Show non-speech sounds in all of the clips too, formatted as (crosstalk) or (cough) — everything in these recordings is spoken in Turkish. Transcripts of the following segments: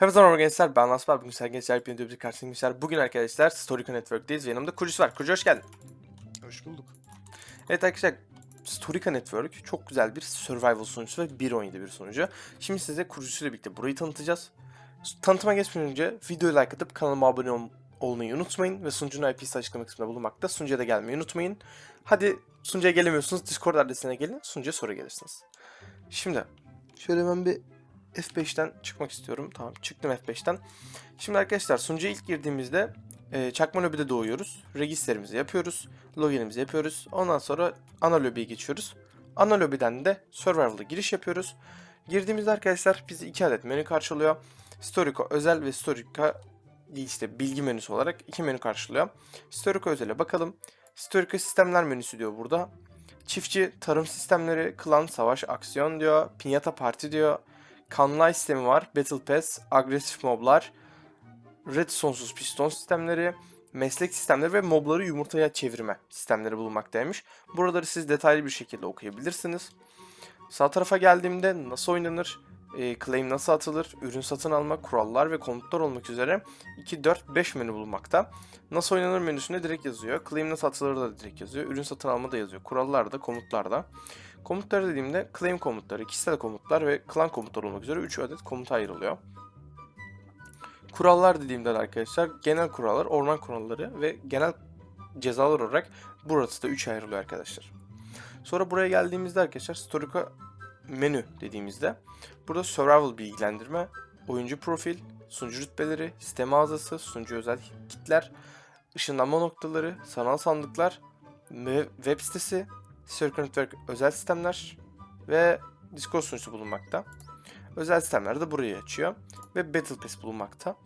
Hepinize merhaba gençler ben Asper bugün sizlerle gençler bir bir karşınızda gençler. Bugün arkadaşlar Storica Network'teyiz. Ve yanımda Kurucu var. Kurucu hoş geldin. Hoş bulduk. Evet arkadaşlar Storica Network çok güzel bir survival sunucusu ve 1.17 bir sunucu. Şimdi size kurucusuyla birlikte burayı tanıtacağız. Tanıtıma geçmeden önce videoyu like atıp kanalıma abone ol- olmayı unutmayın Ve sunucunun IP'si açıklama kısmında bulunmakta. Sunucuya da gelmeyi unutmayın. Hadi sunucuya gelemiyorsunuz Discord adresine gelin sunucuya sonra gelirsiniz. Şimdi şöyle ben bir F5'ten çıkmak istiyorum. Tamam çıktım F5'ten. Şimdi arkadaşlar sunucuya ilk girdiğimizde e, çakma lobide doğuyoruz. Registerimizi yapıyoruz. Loginimizi yapıyoruz. Ondan sonra ana lobiye geçiyoruz. Ana lobiden de Survival'a giriş yapıyoruz. Girdiğimizde arkadaşlar bizi iki adet menü karşılıyor. Storico özel ve Storica işte bilgi menüsü olarak iki menü karşılıyor. Storico özele bakalım. Storico sistemler menüsü diyor burada. Çiftçi, tarım sistemleri, klan, savaş, aksiyon diyor. Pinyata parti diyor. Kanlay sistemi var. Battle Pass, agresif moblar, red sonsuz piston sistemleri, meslek sistemleri ve mobları yumurtaya çevirme sistemleri bulunmaktaymış. Buraları siz detaylı bir şekilde okuyabilirsiniz. Sağ tarafa geldiğimde nasıl oynanır, e, claim nasıl atılır, ürün satın alma, kurallar ve komutlar olmak üzere 2, 4, 5 menü bulunmakta. Nasıl oynanır menüsünde direkt yazıyor. Claim nasıl atılır da direkt yazıyor. Ürün satın alma da yazıyor. Kurallar da, komutlar da. Komutları dediğimde claim komutları, kişisel komutlar ve clan komutları olmak üzere 3 adet komuta ayrılıyor. Kurallar dediğimde de arkadaşlar genel kurallar, orman kuralları ve genel cezalar olarak burası da 3 ayrılıyor arkadaşlar. Sonra buraya geldiğimizde arkadaşlar Storica menü dediğimizde burada survival bilgilendirme, oyuncu profil, sunucu rütbeleri, sistem ağzası, sunucu özel kitler, ışınlanma noktaları, sanal sandıklar, web sitesi, Circle Network özel sistemler ve Discord sunucusu bulunmakta. Özel sistemler de burayı açıyor ve Battle Pass bulunmakta.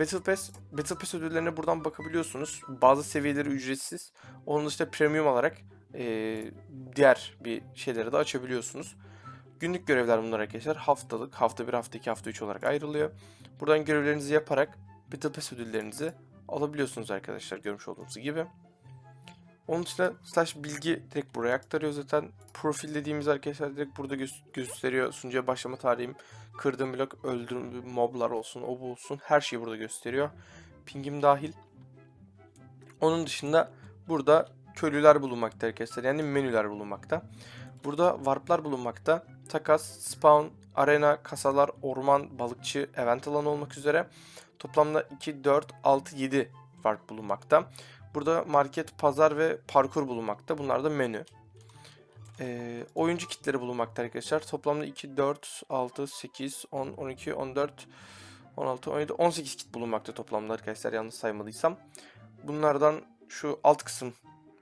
Battle Pass, Battle Pass ödüllerine buradan bakabiliyorsunuz. Bazı seviyeleri ücretsiz. Onun dışında premium olarak eee, diğer bir şeyleri de açabiliyorsunuz. Günlük görevler bunlar arkadaşlar. Haftalık, hafta 1, hafta 2, hafta 3 olarak ayrılıyor. Buradan görevlerinizi yaparak Battle Pass ödüllerinizi alabiliyorsunuz arkadaşlar görmüş olduğunuz gibi. Onun dışında slash bilgi direkt buraya aktarıyor zaten. Profil dediğimiz arkadaşlar direkt burada gö- gösteriyor. Sunucuya başlama tarihim, kırdığım blok, öldürdüğüm moblar olsun, o bu olsun. Her şeyi burada gösteriyor. Pingim dahil. Onun dışında burada köylüler bulunmakta arkadaşlar. Yani menüler bulunmakta. Burada warplar bulunmakta. Takas, spawn, arena, kasalar, orman, balıkçı, event alanı olmak üzere. Toplamda 2, 4, 6, 7 warp bulunmakta. Burada market, pazar ve parkur bulunmakta. Bunlar da menü. Ee, oyuncu kitleri bulunmakta arkadaşlar. Toplamda 2, 4, 6, 8, 10, 12, 14, 16, 17, 18 kit bulunmakta toplamda arkadaşlar yanlış saymadıysam. Bunlardan şu alt kısım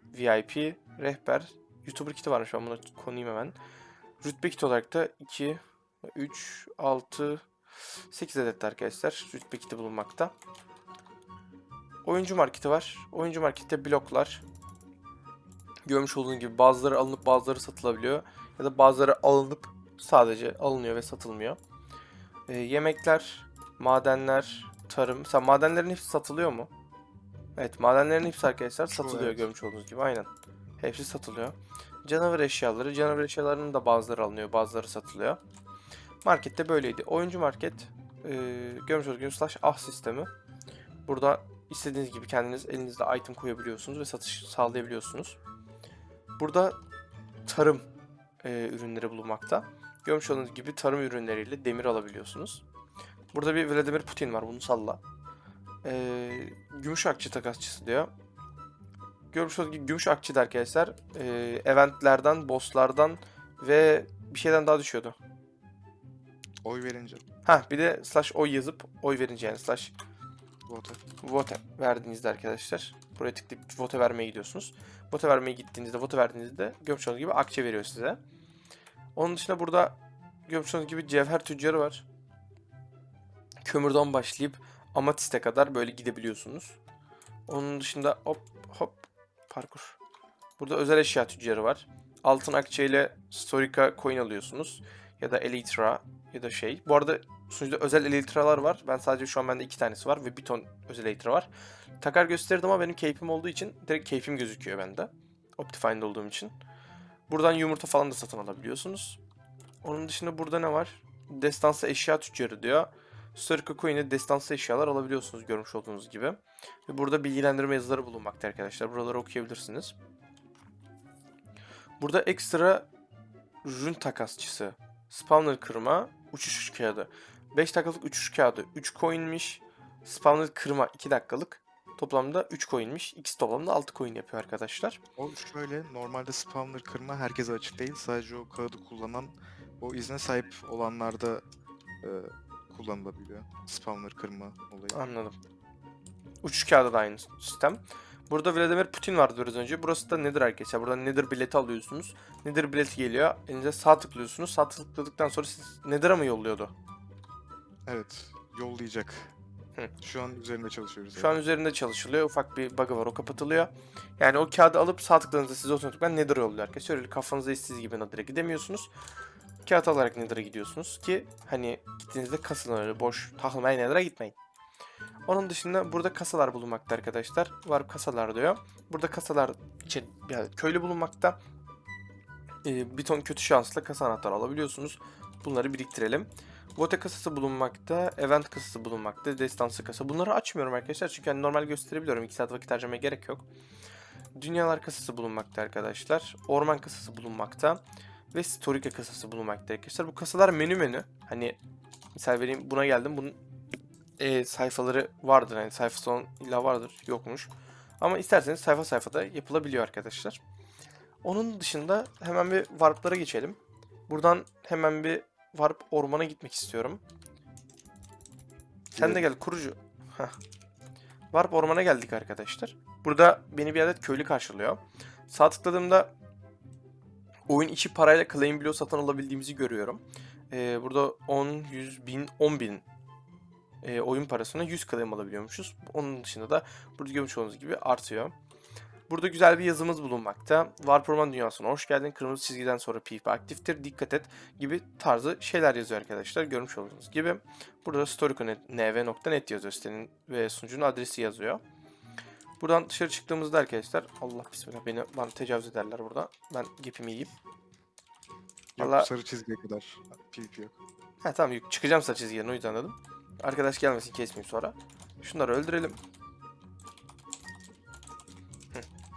VIP, rehber, YouTuber kiti varmış ben buna konayım hemen. Rütbe kiti olarak da 2, 3, 6, 8 adet arkadaşlar rütbe kiti bulunmakta. Oyuncu marketi var. Oyuncu markette bloklar. Görmüş olduğunuz gibi bazıları alınıp bazıları satılabiliyor. Ya da bazıları alınıp sadece alınıyor ve satılmıyor. Ee, yemekler, madenler, tarım. Mesela madenlerin hepsi satılıyor mu? Evet madenlerin hepsi arkadaşlar satılıyor evet. görmüş olduğunuz gibi aynen. Hepsi satılıyor. Canavar eşyaları. Canavar eşyalarının da bazıları alınıyor bazıları satılıyor. Markette böyleydi. Oyuncu market. E, görmüş olduğunuz gibi slash ah sistemi. Burada istediğiniz gibi kendiniz elinizde item koyabiliyorsunuz ve satış sağlayabiliyorsunuz. Burada tarım e, ürünleri bulunmakta. Görmüş olduğunuz gibi tarım ürünleriyle demir alabiliyorsunuz. Burada bir Vladimir Putin var bunu salla. E, gümüş akçe takasçısı diyor. Görmüş olduğunuz gibi gümüş akçe de arkadaşlar e, eventlerden, bosslardan ve bir şeyden daha düşüyordu. Oy verince Ha bir de slash oy yazıp oy verince yani slash vote. vote verdiğinizde arkadaşlar buraya tıklayıp vote vermeye gidiyorsunuz. Vote vermeye gittiğinizde, vote verdiğinizde olduğunuz gibi akçe veriyor size. Onun dışında burada olduğunuz gibi cevher tüccarı var. Kömürden başlayıp amatiste kadar böyle gidebiliyorsunuz. Onun dışında hop hop parkur. Burada özel eşya tüccarı var. Altın akçe ile Storica coin alıyorsunuz. Ya da Elytra ya da şey. Bu arada sunucuda özel Elytra'lar var. Ben sadece şu an bende iki tanesi var ve bir ton özel Elytra var. Takar gösterdim ama benim keyfim olduğu için direkt keyfim gözüküyor bende. Optifine'de olduğum için. Buradan yumurta falan da satın alabiliyorsunuz. Onun dışında burada ne var? Destansı eşya tüccarı diyor. Historical Coin'e destansı eşyalar alabiliyorsunuz görmüş olduğunuz gibi. Ve burada bilgilendirme yazıları bulunmakta arkadaşlar. Buraları okuyabilirsiniz. Burada ekstra rün takasçısı, spawner kırma, uçuş kağıdı. 5 dakikalık uçuş kağıdı 3 coin'miş. Spawner kırma 2 dakikalık. Toplamda 3 coin'miş. İkisi toplamda 6 coin yapıyor arkadaşlar. O şöyle normalde spawner kırma herkese açık değil. Sadece o kağıdı kullanan o izne sahip olanlarda e, kullanılabiliyor. Spawner kırma olayı. Anladım. Uçuş kağıdı da aynı sistem. Burada Vladimir Putin vardı biraz önce. Burası da nedir arkadaşlar? Buradan nedir bileti alıyorsunuz. Nedir bileti geliyor. Elinize sağ tıklıyorsunuz. Sağ tıkladıktan sonra siz Nether'a mı yolluyordu? Evet, yollayacak. Hı. Şu an üzerinde çalışıyoruz. Şu an üzerinde çalışılıyor. Ufak bir bug'ı var. O kapatılıyor. Yani o kağıdı alıp sağ tıkladığınızda size otomatikman Nether yolluyor arkadaşlar. Öyle kafanıza istediğiniz gibi Nether'a gidemiyorsunuz. Kağıt alarak Nether'a gidiyorsunuz ki hani gittiğinizde kasılın öyle boş takılmayın Nether'a gitmeyin. Onun dışında burada kasalar bulunmakta arkadaşlar. Var kasalar diyor. Burada kasalar için yani köylü bulunmakta. Ee, bir ton kötü şansla kasa anahtarı alabiliyorsunuz. Bunları biriktirelim. Vote kasası bulunmakta, event kasası bulunmakta, destansı kasa. Bunları açmıyorum arkadaşlar çünkü hani normal gösterebiliyorum. 2 saat vakit harcamaya gerek yok. Dünyalar kasası bulunmakta arkadaşlar. Orman kasası bulunmakta. Ve Storika kasası bulunmakta arkadaşlar. Bu kasalar menü menü. Hani misal vereyim buna geldim. Bunun e, sayfaları vardır. Yani sayfa son illa vardır. Yokmuş. Ama isterseniz sayfa sayfada yapılabiliyor arkadaşlar. Onun dışında hemen bir warp'lara geçelim. Buradan hemen bir warp ormana gitmek istiyorum. Sen de gel kurucu. Heh. Warp ormana geldik arkadaşlar. Burada beni bir adet köylü karşılıyor. Sağ tıkladığımda oyun içi parayla claim bloğu satın alabildiğimizi görüyorum. Ee, burada 10, 100, 1000, 10 bin e, oyun parasına 100 claim alabiliyormuşuz. Onun dışında da burada görmüş olduğunuz gibi artıyor. Burada güzel bir yazımız bulunmakta. Warp Orman Dünyası'na hoş geldin. Kırmızı çizgiden sonra PvP aktiftir. Dikkat et gibi tarzı şeyler yazıyor arkadaşlar. Görmüş olduğunuz gibi. Burada storiko.nv.net yazıyor sitenin ve sunucunun adresi yazıyor. Buradan dışarı çıktığımızda arkadaşlar Allah bismillah beni bana tecavüz ederler burada. Ben gepimi yiyeyim. Yok, Valla- sarı çizgiye kadar PvP yok. Ha tamam çıkacağım sarı çizgiden o yüzden dedim. Arkadaş gelmesin kesmeyeyim sonra. Şunları öldürelim.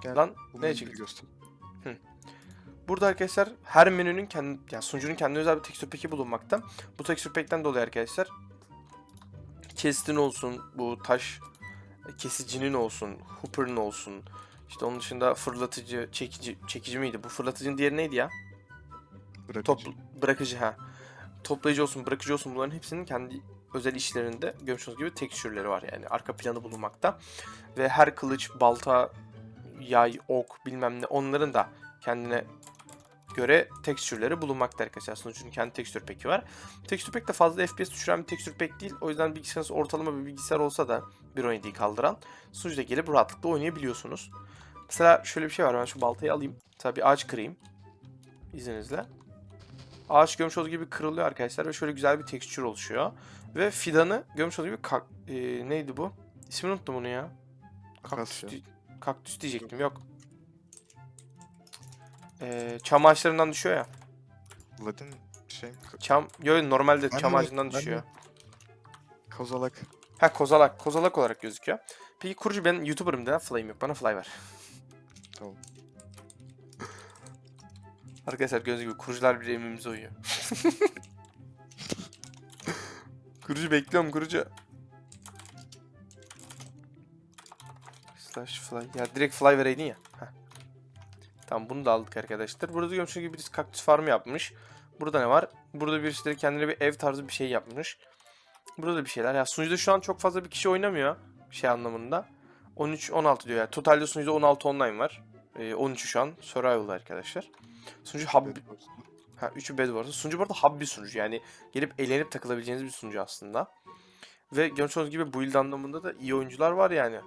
Gel, Lan bu ne menüyü çıktı? göster. Burada arkadaşlar her menünün kendi yani sunucunun kendi özel bir tekstür peki bulunmakta. Bu tekstür pekten dolayı arkadaşlar kestin olsun, bu taş kesicinin olsun, hooper'ın olsun. İşte onun dışında fırlatıcı, çekici, çekici miydi? Bu fırlatıcının diğeri neydi ya? Bırakıcı. Top, bırakıcı ha. Toplayıcı olsun, bırakıcı olsun bunların hepsinin kendi özel işlerinde görmüş olduğunuz gibi tekstürleri var yani arka planı bulunmakta. Ve her kılıç, balta, yay, ok bilmem ne onların da kendine göre tekstürleri bulunmakta arkadaşlar. Sunucunun kendi tekstür peki var. Tekstür pek de fazla FPS düşüren bir tekstür pek değil. O yüzden bilgisayarınız ortalama bir bilgisayar olsa da 1.17'yi kaldıran sunucuda gelip rahatlıkla oynayabiliyorsunuz. Mesela şöyle bir şey var. Ben şu baltayı alayım. Bir ağaç kırayım. İzninizle. Ağaç görmüş olduğu gibi kırılıyor arkadaşlar ve şöyle güzel bir tekstür oluşuyor. Ve fidanı görmüş olduğu gibi kak- e, neydi bu? İsmini unuttum bunu ya. Kaktüs, kaktüs diyecektim yok. E, çam ağaçlarından düşüyor ya. Ladin şey Çam, yok normalde Ben çam ağacından düşüyor. kozalak. Ha kozalak, kozalak olarak gözüküyor. Peki kurucu ben YouTuber'ım da fly'im yok. Bana fly ver. Tamam. Arkadaşlar gördüğünüz gibi kurucular bir emrimize uyuyor. (laughs) kurucu bekliyorum kurucu. Slash fly. Ya direkt fly vereydin ya. Heh. Tamam bunu da aldık arkadaşlar. Burada görmüş gibi birisi kaktüs farmı yapmış. Burada ne var? Burada birisi de kendine bir ev tarzı bir şey yapmış. Burada da bir şeyler. Ya sunucuda şu an çok fazla bir kişi oynamıyor. Şey anlamında. 13-16 diyor yani. Totalde sunucuda 16 online var. Ee, 13'ü şu an survival arkadaşlar. Sunucu hub, Ha 3'ü bed var. Sunucu bu arada hub bir sunucu. Yani gelip eğlenip takılabileceğiniz bir sunucu aslında. Ve görmüş olduğunuz gibi build anlamında da iyi oyuncular var yani.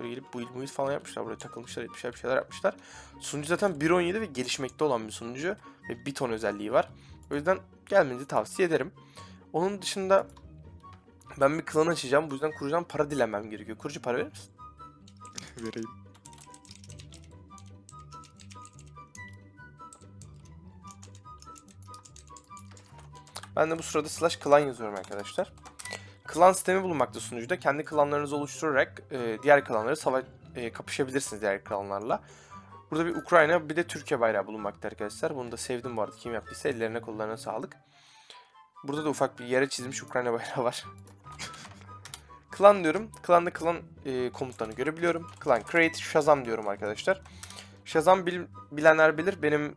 Böyle gelip build build falan yapmışlar. Buraya takılmışlar, etmişler, bir şeyler yapmışlar. Sunucu zaten 1.17 ve gelişmekte olan bir sunucu. Ve bir ton özelliği var. O yüzden gelmenizi tavsiye ederim. Onun dışında ben bir klan açacağım. Bu yüzden kurucudan para dilemem gerekiyor. Kurucu para verir misin? Vereyim. Ben de bu sırada slash clan yazıyorum arkadaşlar. Klan sistemi bulunmakta sunucuda. Kendi klanlarınızı oluşturarak e, diğer klanları sava e, kapışabilirsiniz diğer klanlarla. Burada bir Ukrayna bir de Türkiye bayrağı bulunmakta arkadaşlar. Bunu da sevdim bu arada. Kim yaptıysa ellerine kollarına sağlık. Burada da ufak bir yere çizilmiş Ukrayna (laughs) bayrağı var. Klan diyorum. Klanda klan e, komutlarını görebiliyorum. Klan create Shazam diyorum arkadaşlar. Shazam bil- bilenler bilir. Benim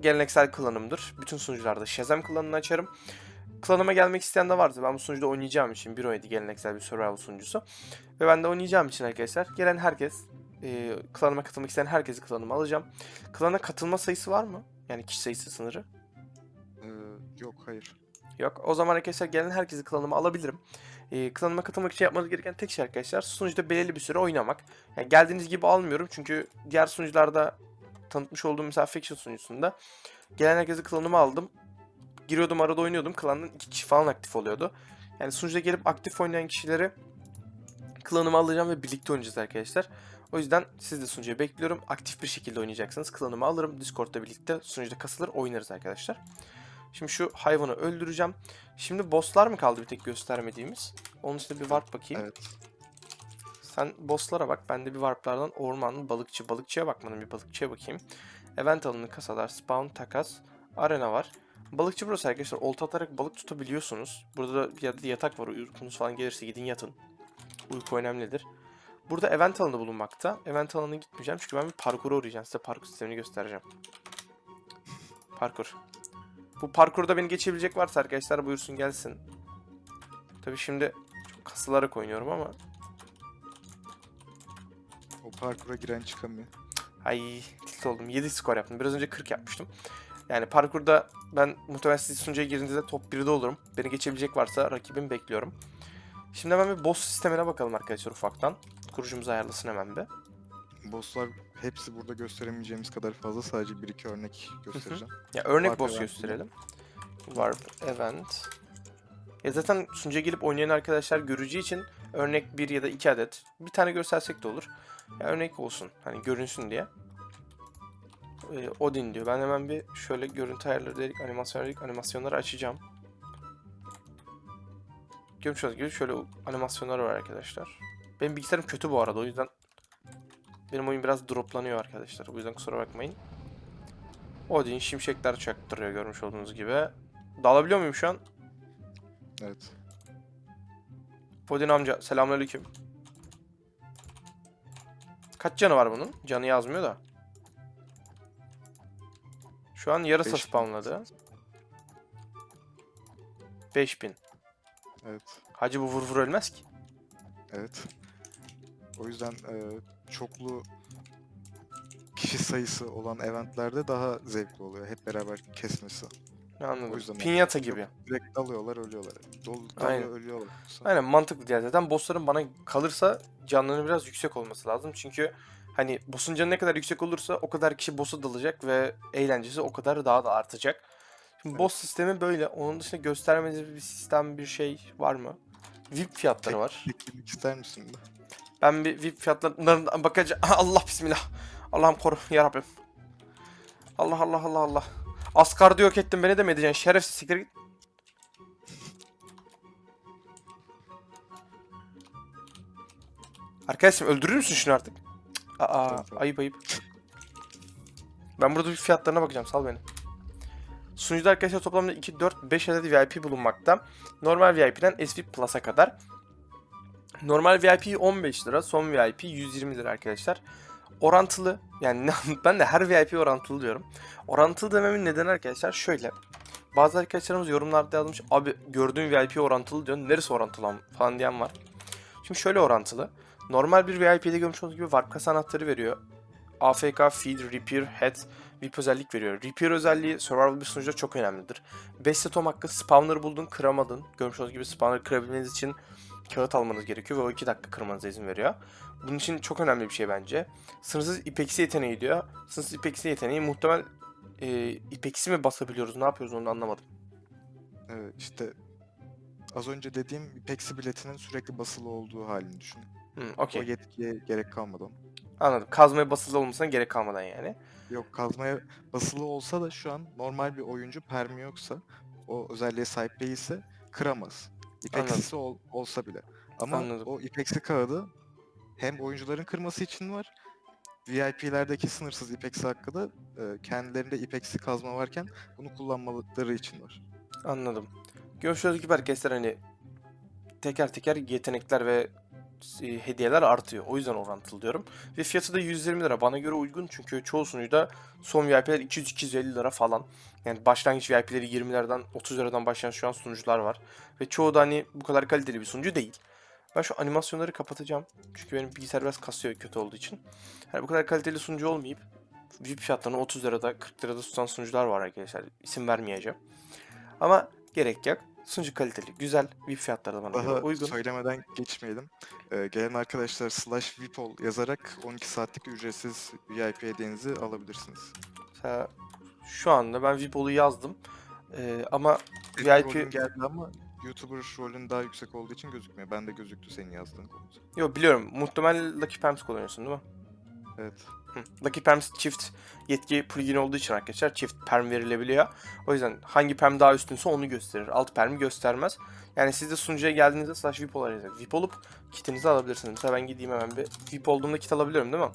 geleneksel klanımdır. Bütün sunucularda Shazam klanını açarım. Klanıma gelmek isteyen de varsa ben bu sunucuda oynayacağım için bir oydu geleneksel bir survival sunucusu. Ve ben de oynayacağım için arkadaşlar gelen herkes e, klanıma katılmak isteyen herkesi klanıma alacağım. Klana katılma sayısı var mı? Yani kişi sayısı sınırı. Ee, yok hayır. Yok. O zaman arkadaşlar gelen herkesi klanıma alabilirim. Ee, klanıma katılmak için yapmanız gereken tek şey arkadaşlar sunucuda belirli bir süre oynamak. Yani geldiğiniz gibi almıyorum çünkü diğer sunucularda tanıtmış olduğum mesela Faction sunucusunda gelen herkesi klanıma aldım. Giriyordum arada oynuyordum. Klanın iki kişi falan aktif oluyordu. Yani sunucuda gelip aktif oynayan kişileri klanıma alacağım ve birlikte oynayacağız arkadaşlar. O yüzden siz de sunucuya bekliyorum. Aktif bir şekilde oynayacaksınız. Klanımı alırım. Discord'da birlikte sunucuda kasılır oynarız arkadaşlar. Şimdi şu hayvanı öldüreceğim. Şimdi bosslar mı kaldı bir tek göstermediğimiz? Onun üstüne bir warp bakayım. Evet. Sen bosslara bak. Ben de bir warplardan orman, balıkçı, balıkçıya bakmadım. Bir balıkçıya bakayım. Event alanı, kasalar, spawn, takas, arena var. Balıkçı burası arkadaşlar. Olta atarak balık tutabiliyorsunuz. Burada da bir yerde yatak var. Uykunuz falan gelirse gidin yatın. Uyku önemlidir. Burada event alanı bulunmakta. Event alanına gitmeyeceğim çünkü ben bir parkura uğrayacağım. Size parkur sistemini göstereceğim. Parkur. Bu parkurda beni geçebilecek varsa arkadaşlar buyursun gelsin. Tabii şimdi çok kasılarak oynuyorum ama O parkura giren çıkamıyor. Ay tilt oldum. 7 skor yaptım. Biraz önce 40 yapmıştım. Yani parkurda ben muhtemelen siz sunucuya girdiğinizde top 1'de olurum. Beni geçebilecek varsa rakibimi bekliyorum. Şimdi hemen bir boss sistemine bakalım arkadaşlar ufaktan. Kurucumuz ayarlasın hemen bir. Bosslar hepsi burada gösteremeyeceğimiz kadar fazla. Sadece bir iki örnek göstereceğim. Ya örnek Warp boss event gösterelim. Warp event. Ya zaten sunucuya gelip oynayan arkadaşlar göreceği için örnek bir ya da iki adet. Bir tane göstersek de olur. Ya örnek olsun. Hani görünsün diye. Ee, Odin diyor. Ben hemen bir şöyle görüntü ayarları dedik, animasyon dedik, animasyonları açacağım. Görmüş olduğunuz gibi şöyle animasyonlar var arkadaşlar. Benim bilgisayarım kötü bu arada o yüzden benim oyun biraz droplanıyor arkadaşlar. O yüzden kusura bakmayın. Odin şimşekler çaktırıyor görmüş olduğunuz gibi. Dalabiliyor muyum şu an? Evet. Odin amca selamünaleyküm. Kaç canı var bunun? Canı yazmıyor da. Şu an yarısı Beş spamladı. 5000. Evet. Hacı bu vur vur ölmez ki. Evet. O yüzden e, çoklu kişi sayısı olan eventlerde daha zevkli oluyor. Hep beraber kesmesi. Anladım. O yüzden Pinyata gibi. Direkt dalıyorlar, ölüyorlar. Dol, Aynen. dalıyor, ölüyorlar. Yoksa- Aynen mantıklı diye. Zaten bossların bana kalırsa canlarının biraz yüksek olması lazım. Çünkü hani boss'un canı ne kadar yüksek olursa o kadar kişi boss'a dalacak ve eğlencesi o kadar daha da artacak. Şimdi Evet. boss sistemi böyle. Onun dışında göstermediğiniz bir sistem bir şey var mı? VIP fiyatları Tek- var. Teknik ister misin? Ben bir VIP fiyatlarından bakacağım. (laughs) Allah bismillah. Allah'ım koru ya Rabbim. Allah Allah Allah Allah. Asgar'da yok ettin beni de mi edeceksin? Şerefsiz siktir git. Arkadaşım öldürür müsün şunu artık? Aa Tamam, tamam. ayıp ayıp. Ben burada bir fiyatlarına bakacağım sal beni. Sunucuda arkadaşlar toplamda 2, 4, 5 adet VIP bulunmakta. Normal VIP'den SV Plus'a kadar. Normal VIP 15 lira, son VIP 120 lira arkadaşlar. Orantılı, yani (laughs) ben de her VIP orantılı diyorum. Orantılı dememin nedeni arkadaşlar şöyle. Bazı arkadaşlarımız yorumlarda yazmış, abi gördüğün VIP orantılı diyor, neresi orantılı falan diyen var. Şimdi şöyle orantılı. Normal bir VIP'de görmüş olduğunuz gibi warp kasa anahtarı veriyor. AFK, Feed, Repair, Head, VIP özellik veriyor. Repair özelliği survival bir sunucuda çok önemlidir. 5 setom hakkı spawner buldun kıramadın. Görmüş olduğunuz gibi spawner kırabilmeniz için kağıt almanız gerekiyor ve o 2 dakika kırmanıza izin veriyor. Bunun için çok önemli bir şey bence. Sınırsız ipeksi yeteneği diyor. Sınırsız ipeksi yeteneği muhtemel e, ipeksi mi basabiliyoruz ne yapıyoruz onu anlamadım. Evet, işte az önce dediğim Pexi biletinin sürekli basılı olduğu halini düşün. Hmm, O okey yetkiye gerek kalmadı onun. anladım. Kazmaya basılı olmasına gerek kalmadan yani. Yok kazmaya basılı olsa da şu an normal bir oyuncu permi yoksa o özelliğe sahip değilse kıramaz. İpeksisi ol- olsa bile. Ama Anladım. o ipeksi kağıdı hem oyuncuların kırması için var. VIP'lerdeki sınırsız ipeksi hakkı da e, kendilerinde ipeksi kazma varken bunu kullanmaları için var. Anladım. Görüşürüz gibi arkadaşlar hani teker teker yetenekler ve hediyeler artıyor. O yüzden orantılı diyorum. Ve fiyatı da 120 lira. Bana göre uygun çünkü çoğu sunucuda son VIP'ler 200-250 lira falan. Yani başlangıç VIP'leri 20'lerden 30 liradan başlayan şu an sunucular var. Ve çoğu da hani bu kadar kaliteli bir sunucu değil. Ben şu animasyonları kapatacağım. Çünkü benim bilgisayar biraz kasıyor kötü olduğu için. Yani bu kadar kaliteli sunucu olmayıp VIP fiyatlarını 30 lirada 40 lirada tutan sunucular var arkadaşlar. İsim vermeyeceğim. Ama gerek yok. Sunucu kaliteli, güzel. VIP fiyatları da bana göre Daha uygun. söylemeden geçmeyelim. E, gelen arkadaşlar slash VIPOL yazarak 12 saatlik ücretsiz VIP hediyenizi alabilirsiniz. Mesela şu anda ben VIP'olu yazdım. Ee, ama VIP geldi ama YouTuber rolün daha yüksek olduğu için gözükmüyor. Ben de gözüktü senin yazdığın komut. Yo biliyorum. Muhtemelen Lucky Pams kullanıyorsun değil mi? Evet. Lucky Pams çift yetki plugin olduğu için arkadaşlar çift perm verilebiliyor. O yüzden hangi perm daha üstünse onu gösterir. Alt permi göstermez. Yani siz de sunucuya geldiğinizde slash VIP olarak VIP olup kitinizi alabilirsiniz. Mesela ben gideyim hemen bir VIP olduğumda kit alabiliyorum değil mi?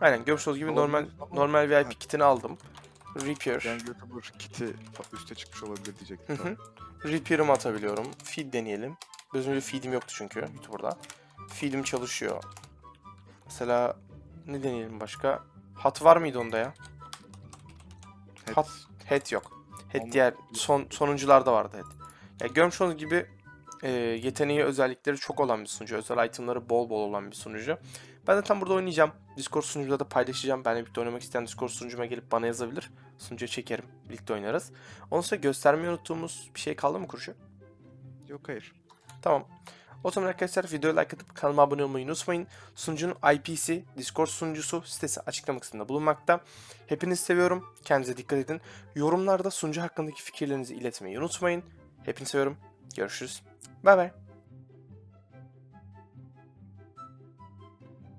Aynen görmüş olduğunuz gibi normal Olabilir normal VIP Evet. kitini aldım. Repair. Yani YouTuber kiti üste çıkmış olabilir diyecektim. Repair'ımı atabiliyorum. Feed deneyelim. Bir feed'im yoktu çünkü YouTuber'da. Feed'im çalışıyor. Mesela ne deneyelim başka? Hat var mıydı onda ya? Evet. Hat, head yok. Head Ama- diğer son sonuncularda vardı head. Ya görmüş olduğunuz gibi e, yeteneği özellikleri çok olan bir sunucu. Özel itemları bol bol olan bir sunucu. Ben de tam burada oynayacağım. Discord sunucuda da paylaşacağım. Benle birlikte oynamak isteyen Discord sunucuma gelip bana yazabilir. Sunucuya çekerim. Birlikte oynarız. Onun sonra göstermeyi unuttuğumuz bir şey kaldı mı Kurşu? Yok hayır. Tamam. O zaman arkadaşlar videoya like atıp kanalıma abone olmayı unutmayın. Sunucunun IP'si, Discord sunucusu, sitesi açıklama kısmında bulunmakta. Hepinizi seviyorum. Kendinize dikkat edin. Yorumlarda sunucu hakkındaki fikirlerinizi iletmeyi unutmayın. Hepinizi seviyorum. Görüşürüz. Bay bay.